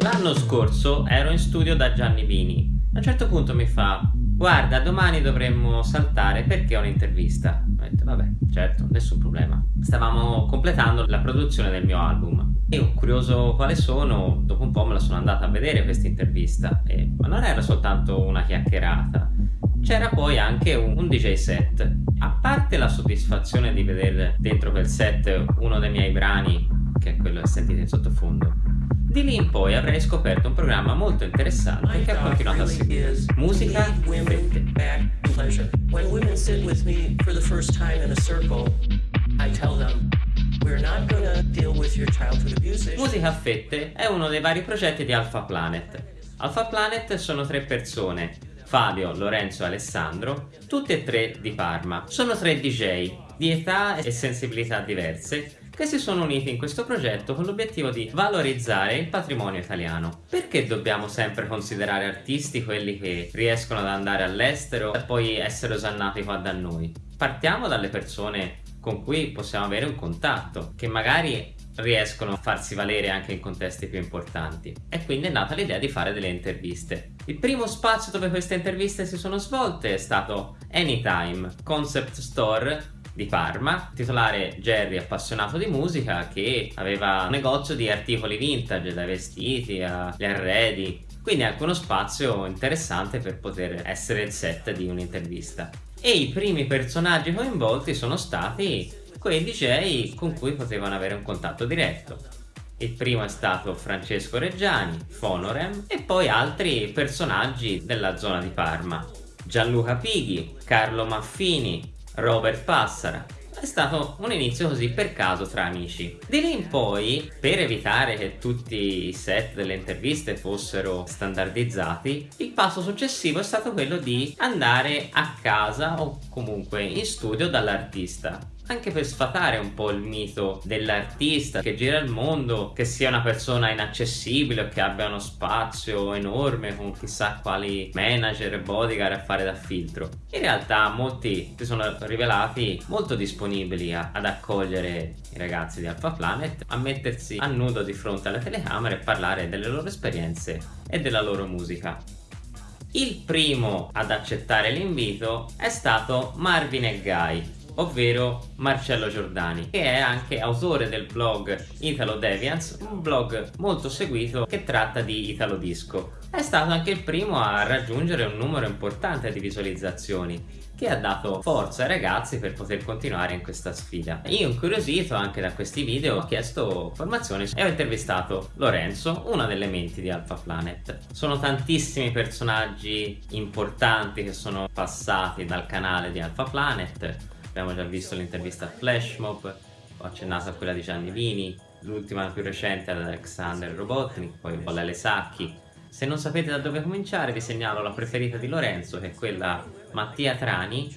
L'anno scorso ero in studio da Gianni Vini. A un certo punto mi fa Guarda, domani dovremmo saltare perché ho un'intervista. Ho detto, vabbè, certo, nessun problema. Stavamo completando la produzione del mio album. Io, curioso quale sono, dopo un po' me la sono andata a vedere questa intervista. E, ma non era soltanto una chiacchierata. C'era poi anche un, un DJ set. A parte la soddisfazione di vedere dentro quel set uno dei miei brani, che è quello che sentite in sottofondo, di lì in poi avrei scoperto un programma molto interessante che ha continuato a seguire. Musica fette. When women sit with me for the first time in a circle, I tell them Musica a fette è uno dei vari progetti di Alpha Planet. Alpha Planet sono tre persone, Fabio, Lorenzo e Alessandro, tutti e tre di Parma. Sono tre DJ di età e sensibilità diverse che si sono uniti in questo progetto con l'obiettivo di valorizzare il patrimonio italiano. Perché dobbiamo sempre considerare artisti quelli che riescono ad andare all'estero e poi essere osannati qua da noi? Partiamo dalle persone con cui possiamo avere un contatto, che magari riescono a farsi valere anche in contesti più importanti e quindi è nata l'idea di fare delle interviste. Il primo spazio dove queste interviste si sono svolte è stato Anytime, concept store di Parma, titolare Jerry appassionato di musica che aveva un negozio di articoli vintage, dai vestiti agli arredi, quindi anche uno spazio interessante per poter essere il set di un'intervista. E i primi personaggi coinvolti sono stati quei DJ con cui potevano avere un contatto diretto. Il primo è stato Francesco Reggiani, Fonorem e poi altri personaggi della zona di Parma. Gianluca Pighi, Carlo Maffini, Robert Passara. È stato un inizio così per caso tra amici. Di lì in poi, per evitare che tutti i set delle interviste fossero standardizzati, il passo successivo è stato quello di andare a casa o comunque in studio dall'artista anche per sfatare un po' il mito dell'artista che gira il mondo, che sia una persona inaccessibile o che abbia uno spazio enorme con chissà quali manager e bodyguard a fare da filtro. In realtà molti si sono rivelati molto disponibili a, ad accogliere i ragazzi di Alpha Planet, a mettersi a nudo di fronte alle telecamere e parlare delle loro esperienze e della loro musica. Il primo ad accettare l'invito è stato Marvin e Guy, ovvero Marcello Giordani che è anche autore del blog Italo Deviants un blog molto seguito che tratta di Italo Disco è stato anche il primo a raggiungere un numero importante di visualizzazioni che ha dato forza ai ragazzi per poter continuare in questa sfida. Io incuriosito anche da questi video ho chiesto formazioni e ho intervistato Lorenzo, una delle menti di Alpha Planet. Sono tantissimi personaggi importanti che sono passati dal canale di Alpha Planet abbiamo già visto l'intervista a Flashmob ho accennato a quella di Gianni Vini l'ultima più recente ad Alexander Robotnik poi Bollele Sacchi. Se non sapete da dove cominciare vi segnalo la preferita di Lorenzo che è quella Mattia Trani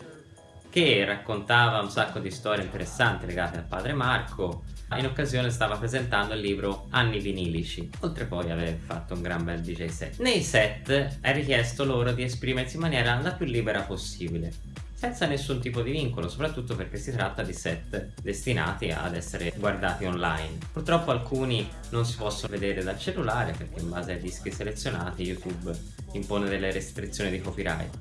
che raccontava un sacco di storie interessanti legate al padre Marco in occasione stava presentando il libro Anni vinilici. Oltre poi aver fatto un gran bel DJ set. Nei set è richiesto loro di esprimersi in maniera la più libera possibile senza nessun tipo di vincolo, soprattutto perché si tratta di set destinati ad essere guardati online. Purtroppo alcuni non si possono vedere dal cellulare perché in base ai dischi selezionati YouTube impone delle restrizioni di copyright.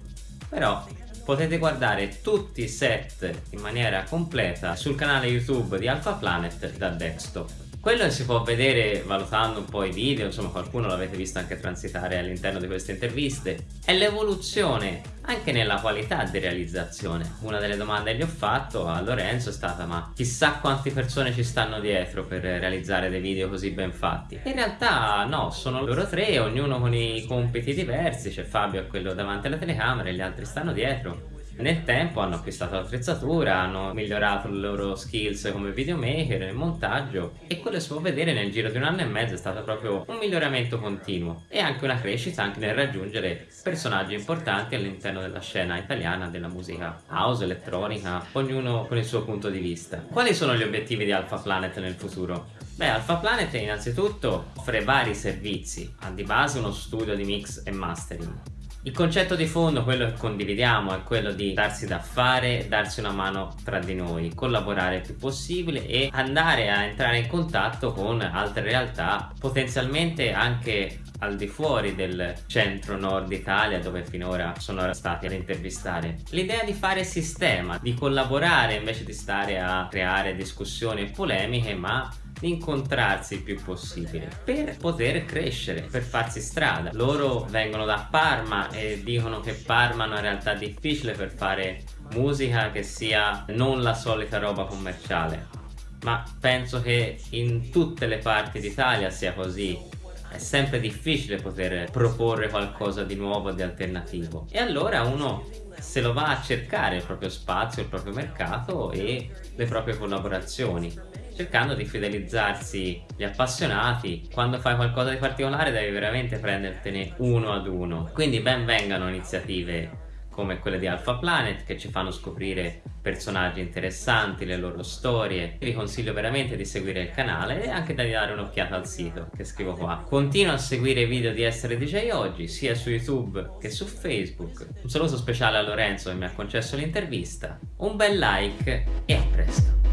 Però potete guardare tutti i set in maniera completa sul canale YouTube di Alpha Planet da desktop. Quello si può vedere valutando un po' i video, insomma qualcuno l'avete visto anche transitare all'interno di queste interviste, è l'evoluzione anche nella qualità di realizzazione. Una delle domande che ho fatto a Lorenzo è stata ma chissà quante persone ci stanno dietro per realizzare dei video così ben fatti. In realtà no, sono loro tre, ognuno con i compiti diversi, c'è Fabio quello davanti alla telecamera e gli altri stanno dietro nel tempo hanno acquistato l'attrezzatura, hanno migliorato le loro skills come videomaker, nel montaggio e quello si può vedere nel giro di un anno e mezzo è stato proprio un miglioramento continuo e anche una crescita anche nel raggiungere personaggi importanti all'interno della scena italiana della musica house, elettronica, ognuno con il suo punto di vista. Quali sono gli obiettivi di Alpha Planet nel futuro? Beh, Alpha Planet innanzitutto offre vari servizi, ha di base uno studio di mix e mastering Il concetto di fondo, quello che condividiamo, è quello di darsi da fare, darsi una mano tra di noi, collaborare il più possibile e andare a entrare in contatto con altre realtà, potenzialmente anche al di fuori del centro-nord Italia dove finora sono stati ad intervistare. L'idea di fare sistema, di collaborare invece di stare a creare discussioni e polemiche, ma di incontrarsi il più possibile per poter crescere, per farsi strada. Loro vengono da Parma e dicono che Parma è una realtà difficile per fare musica che sia non la solita roba commerciale. Ma penso che in tutte le parti d'Italia sia così è sempre difficile poter proporre qualcosa di nuovo, di alternativo e allora uno se lo va a cercare il proprio spazio, il proprio mercato e le proprie collaborazioni cercando di fidelizzarsi gli appassionati quando fai qualcosa di particolare devi veramente prendertene uno ad uno quindi ben vengano iniziative come quelle di Alpha Planet che ci fanno scoprire personaggi interessanti, le loro storie. Vi consiglio veramente di seguire il canale e anche di dare un'occhiata al sito che scrivo qua. Continuo a seguire i video di Essere DJ Oggi sia su YouTube che su Facebook. Un saluto speciale a Lorenzo che mi ha concesso l'intervista. Un bel like e a presto!